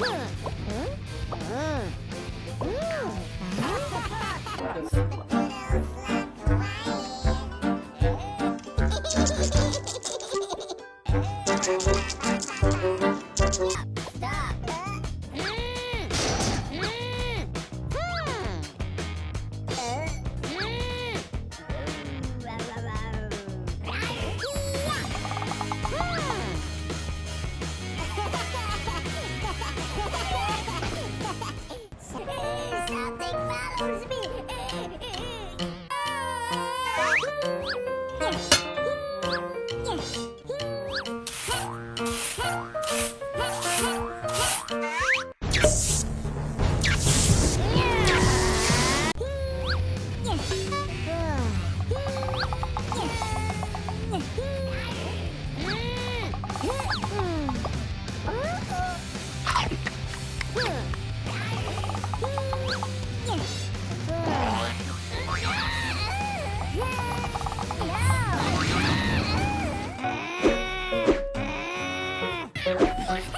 응? 응? 응? Hmm.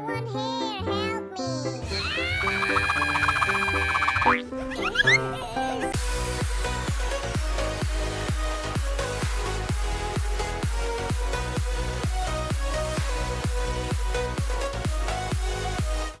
someone here help me! Ah!